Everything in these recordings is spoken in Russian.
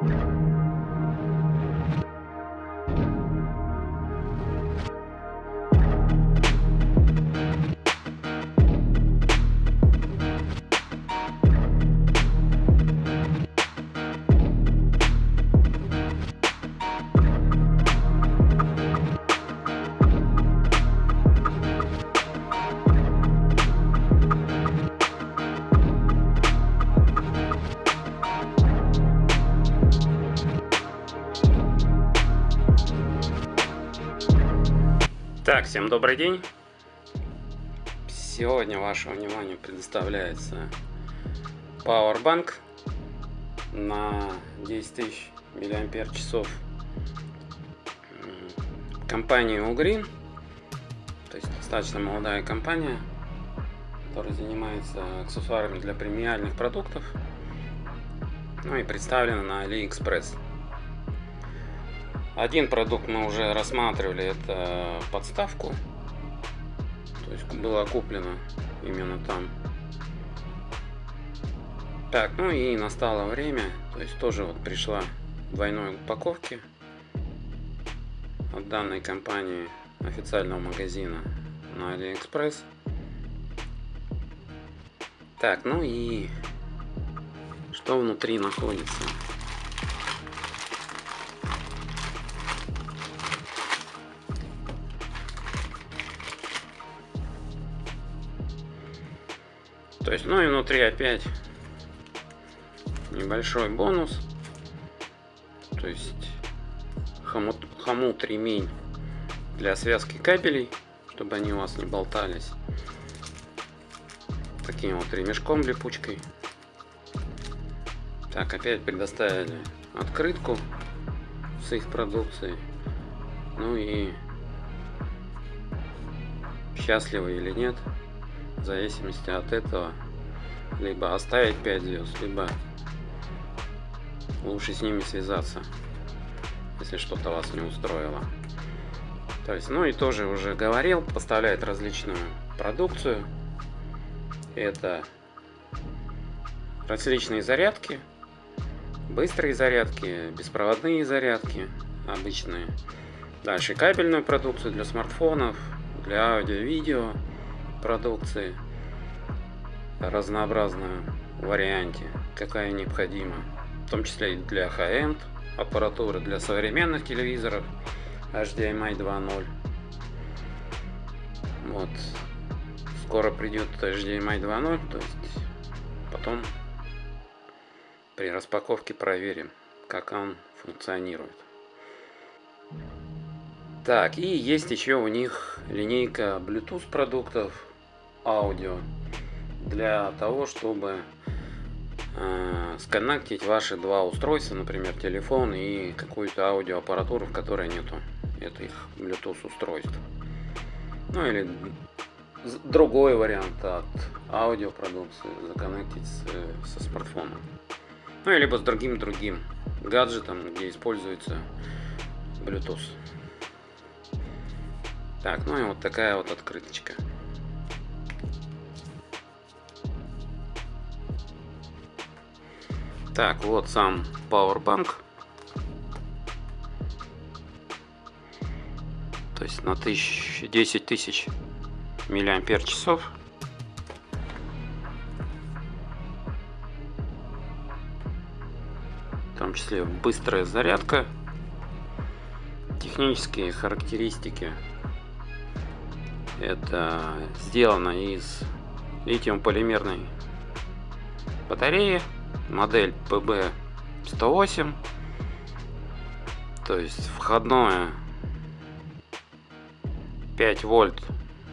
Так, всем добрый день. Сегодня вашему вниманию предоставляется Powerbank на 10 тысяч миллиампер часов компании Ugreen. То есть достаточно молодая компания, которая занимается аксессуарами для премиальных продуктов. Ну и представлена на AliExpress. Один продукт мы уже рассматривали, это подставку. То есть было куплено именно там. Так, ну и настало время, то есть тоже вот пришла двойной упаковки от данной компании официального магазина на AliExpress. Так, ну и что внутри находится? То есть, ну и внутри опять небольшой бонус. То есть хомут, хомут ремень для связки кабелей, чтобы они у вас не болтались. Таким вот ремешком липучкой. Так, опять предоставили открытку с их продукцией. Ну и счастливы или нет, зависимости от этого либо оставить 5 звезд, либо лучше с ними связаться, если что-то вас не устроило. То есть, ну и тоже уже говорил, поставляет различную продукцию. Это различные зарядки, быстрые зарядки, беспроводные зарядки, обычные. Дальше кабельную продукцию для смартфонов, для аудио-видео продукции разнообразную варианте, какая необходима, в том числе и для high-end аппаратуры, для современных телевизоров HDMI 2.0. Вот. Скоро придет HDMI 2.0, то есть потом при распаковке проверим, как он функционирует. Так, и есть еще у них линейка Bluetooth продуктов, аудио, для того, чтобы э, сконнектить ваши два устройства, например, телефон и какую-то аудиоаппаратуру, в которой нету этих Bluetooth устройств. Ну или другой вариант от аудиопродукции законнектить с, со смартфоном. Ну или либо с другим другим гаджетом, где используется Bluetooth. Так, ну и вот такая вот открыточка. Так, вот сам Powerbank. То есть на тысяч, 10 тысяч миллиампер часов. В том числе быстрая зарядка. Технические характеристики это сделано из литиум-полимерной батареи, модель PB108. То есть входное 5 вольт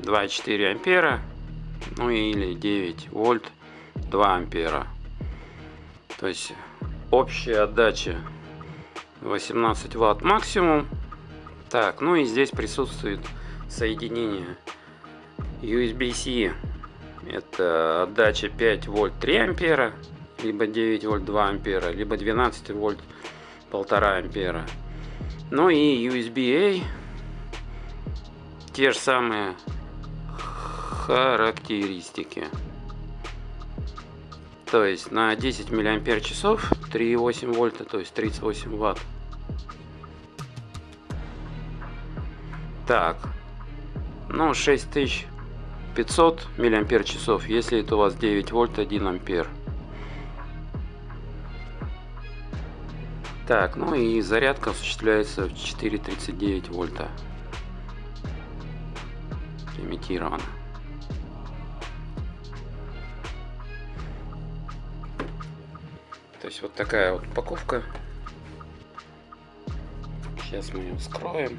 2,4 ампера, ну или 9 вольт 2 ампера. То есть общая отдача 18 ватт максимум. Так, ну и здесь присутствует соединение USB-C это отдача 5 вольт 3 ампера либо 9 вольт 2 ампера либо 12 вольт 1,5 ампера. Ну и USB-A те же самые характеристики. То есть на 10 миллиампер часов 3,8 вольта, то есть 38 ватт. Так, ну 6500 миллиампер часов, если это у вас 9 вольт 1 ампер. Так, ну и зарядка осуществляется в 4,39 вольта. Имитировано. То есть вот такая вот упаковка. Сейчас мы ее вскроем.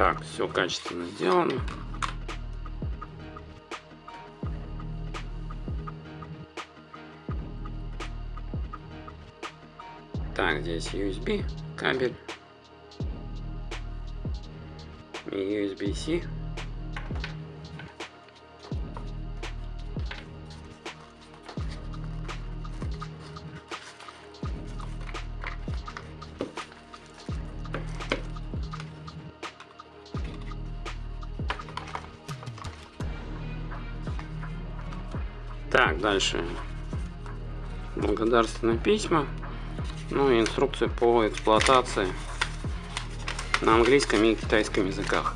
Так, все качественно сделано. Так, здесь USB кабель и USB-C. Так, дальше благодарственные письма, ну и инструкция по эксплуатации на английском и китайском языках.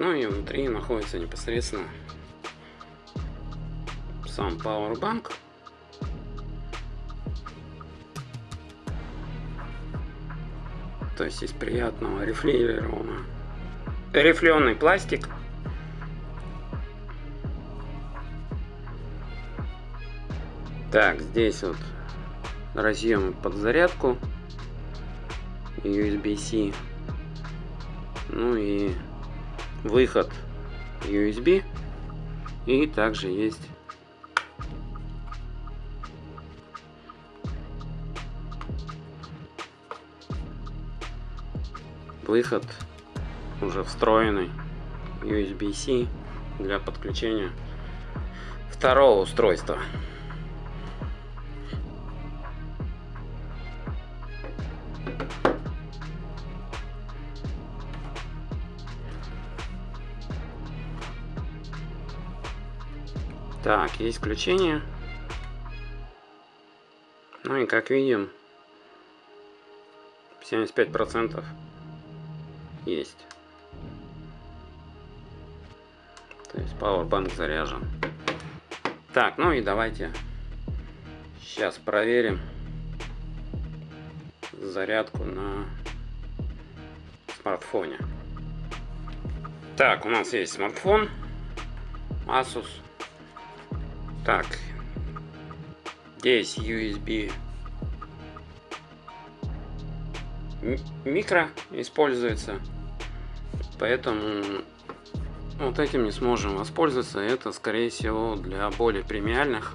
Ну и внутри находится непосредственно сам Powerbank. То есть из приятного рифлированного рифленый пластик. Так, здесь вот разъем под зарядку USB-C. Ну и выход USB и также есть выход уже встроенный USB-C для подключения второго устройства. Так, есть включение. Ну и как видим, 75% есть. То есть Powerbank заряжен. Так, ну и давайте сейчас проверим зарядку на смартфоне. Так, у нас есть смартфон Asus так. Здесь USB микро используется. Поэтому вот этим не сможем воспользоваться. Это, скорее всего, для более премиальных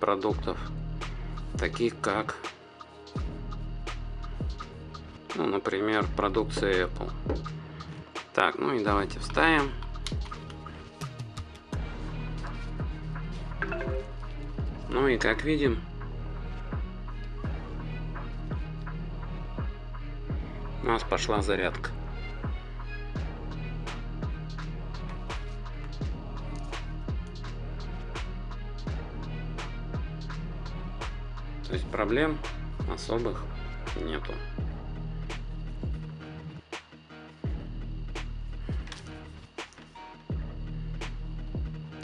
продуктов. Таких как, ну, например, продукция Apple. Так, ну и давайте вставим. Ну и как видим, у нас пошла зарядка. То есть проблем особых нету.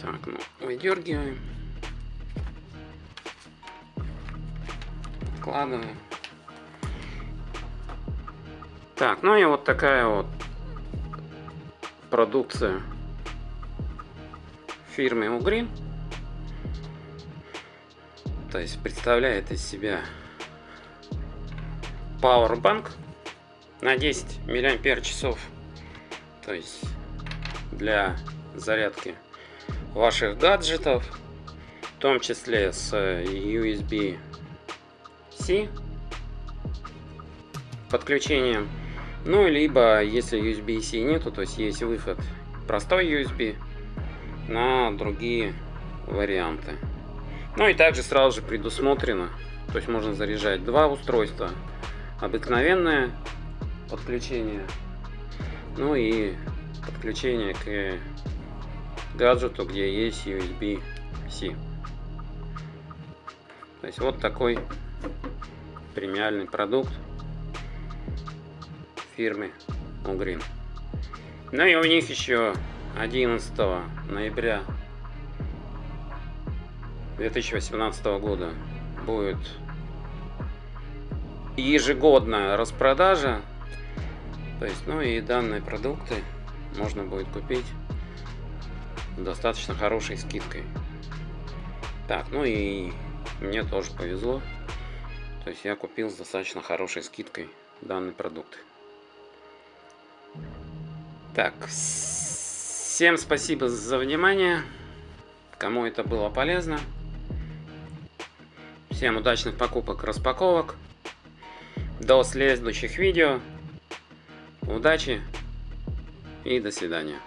Так, ну, выдергиваем. Откладываем. Так, ну и вот такая вот продукция фирмы Угрин. То есть представляет из себя Powerbank на 10 миллиампер часов. То есть для зарядки ваших гаджетов, в том числе с USB-C подключением. Ну, либо, если USB-C нету, то есть есть выход простой USB на другие варианты. Ну и также сразу же предусмотрено, то есть можно заряжать два устройства. Обыкновенное подключение, ну и подключение к гаджету, где есть USB-C. То есть вот такой премиальный продукт фирмы Ugreen. Ну и у них еще 11 ноября 2018 года будет ежегодная распродажа. То есть, ну и данные продукты можно будет купить достаточно хорошей скидкой. Так, ну и мне тоже повезло. То есть я купил с достаточно хорошей скидкой данный продукт. Так, всем спасибо за внимание. Кому это было полезно. Всем удачных покупок, распаковок. До следующих видео. Удачи и до свидания.